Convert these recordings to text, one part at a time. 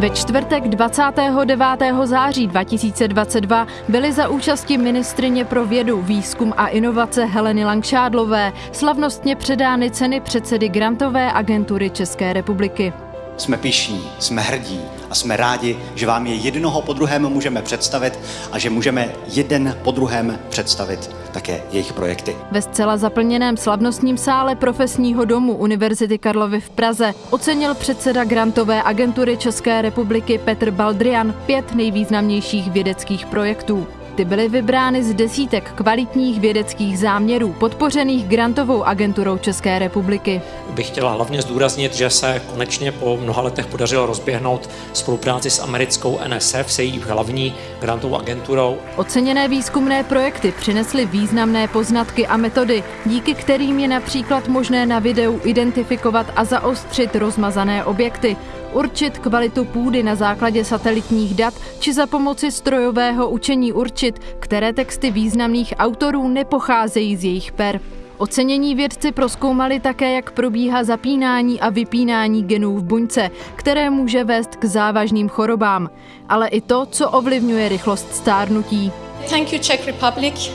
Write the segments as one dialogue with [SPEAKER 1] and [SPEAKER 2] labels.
[SPEAKER 1] Ve čtvrtek 29. září 2022 byly za účasti ministrině pro vědu, výzkum a inovace Heleny Langšádlové slavnostně předány ceny předsedy Grantové agentury České republiky.
[SPEAKER 2] Jsme pišní, jsme hrdí a jsme rádi, že vám je jednoho po druhém můžeme představit a že můžeme jeden po druhém představit také jejich projekty.
[SPEAKER 1] Ve zcela zaplněném slavnostním sále profesního domu Univerzity Karlovy v Praze ocenil předseda grantové agentury České republiky Petr Baldrian pět nejvýznamnějších vědeckých projektů. Ty byly vybrány z desítek kvalitních vědeckých záměrů podpořených grantovou agenturou České republiky.
[SPEAKER 3] Bych chtěla hlavně zdůraznit, že se konečně po mnoha letech podařilo rozběhnout spolupráci s americkou NSF, se její hlavní grantovou agenturou.
[SPEAKER 1] Oceněné výzkumné projekty přinesly významné poznatky a metody, díky kterým je například možné na videu identifikovat a zaostřit rozmazané objekty, určit kvalitu půdy na základě satelitních dat či za pomoci strojového učení určit, které texty významných autorů nepocházejí z jejich per. Ocenění vědci proskoumali také, jak probíhá zapínání a vypínání genů v buňce, které může vést k závažným chorobám, ale i to, co ovlivňuje rychlost stárnutí.
[SPEAKER 4] Thank you Czech Republic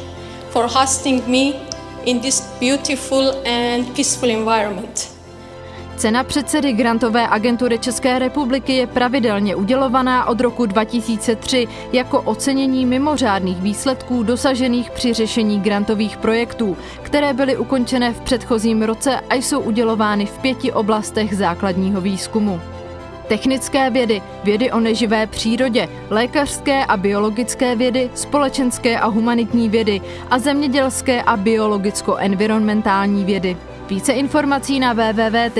[SPEAKER 4] for hosting me in this beautiful and peaceful environment.
[SPEAKER 1] Cena předsedy Grantové agentury České republiky je pravidelně udělovaná od roku 2003 jako ocenění mimořádných výsledků dosažených při řešení grantových projektů, které byly ukončené v předchozím roce a jsou udělovány v pěti oblastech základního výzkumu. Technické vědy, vědy o neživé přírodě, lékařské a biologické vědy, společenské a humanitní vědy a zemědělské a biologicko-environmentální vědy. Více informací na www.gacer.cz.